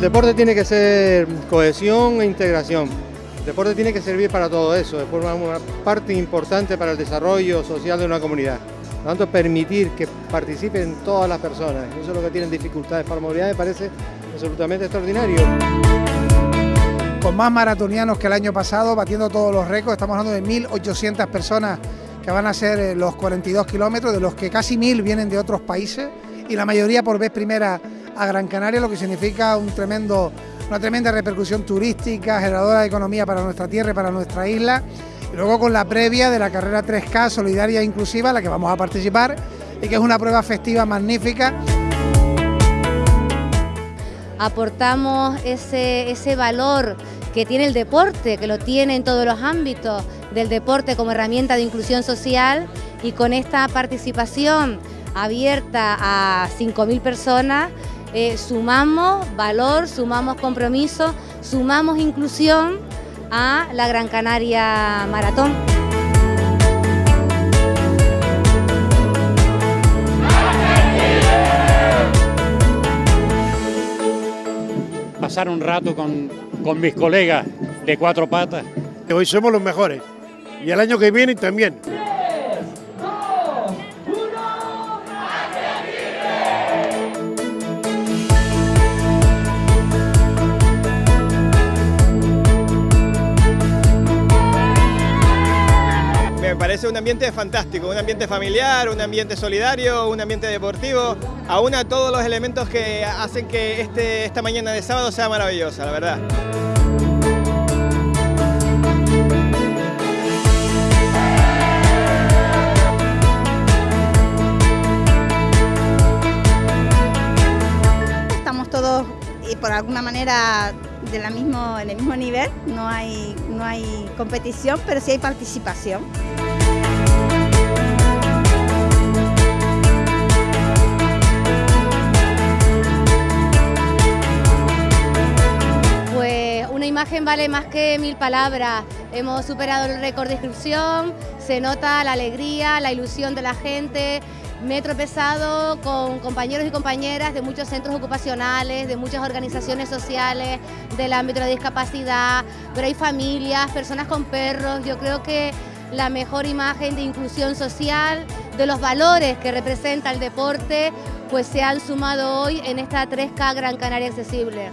deporte tiene que ser cohesión e integración. El deporte tiene que servir para todo eso, de forma una parte importante para el desarrollo social de una comunidad. Por lo tanto, permitir que participen todas las personas, eso es que tienen dificultades para movilidad, me parece absolutamente extraordinario. Con más maratonianos que el año pasado, batiendo todos los récords, estamos hablando de 1.800 personas que van a hacer eh, los 42 kilómetros, de los que casi 1.000 vienen de otros países y la mayoría por vez primera a Gran Canaria, lo que significa un tremendo, una tremenda repercusión turística, generadora de economía para nuestra tierra y para nuestra isla. Y luego con la previa de la carrera 3K solidaria e inclusiva, la que vamos a participar y que es una prueba festiva magnífica. Aportamos ese, ese valor que tiene el deporte, que lo tiene en todos los ámbitos del deporte como herramienta de inclusión social y con esta participación abierta a 5.000 personas eh, sumamos valor, sumamos compromiso, sumamos inclusión a la Gran Canaria Maratón. Pasar un rato con, con mis colegas de cuatro patas. Hoy somos los mejores y el año que viene también. Parece un ambiente fantástico, un ambiente familiar, un ambiente solidario, un ambiente deportivo, aúna todos los elementos que hacen que este, esta mañana de sábado sea maravillosa, la verdad. Estamos todos, y por alguna manera, de la mismo, en el mismo nivel, no hay, no hay competición, pero sí hay participación. Imagen vale más que mil palabras. Hemos superado el récord de inscripción, se nota la alegría, la ilusión de la gente, me he tropezado con compañeros y compañeras de muchos centros ocupacionales, de muchas organizaciones sociales, del ámbito de la discapacidad, pero hay familias, personas con perros. Yo creo que la mejor imagen de inclusión social, de los valores que representa el deporte, pues se han sumado hoy en esta 3K Gran Canaria Accesible.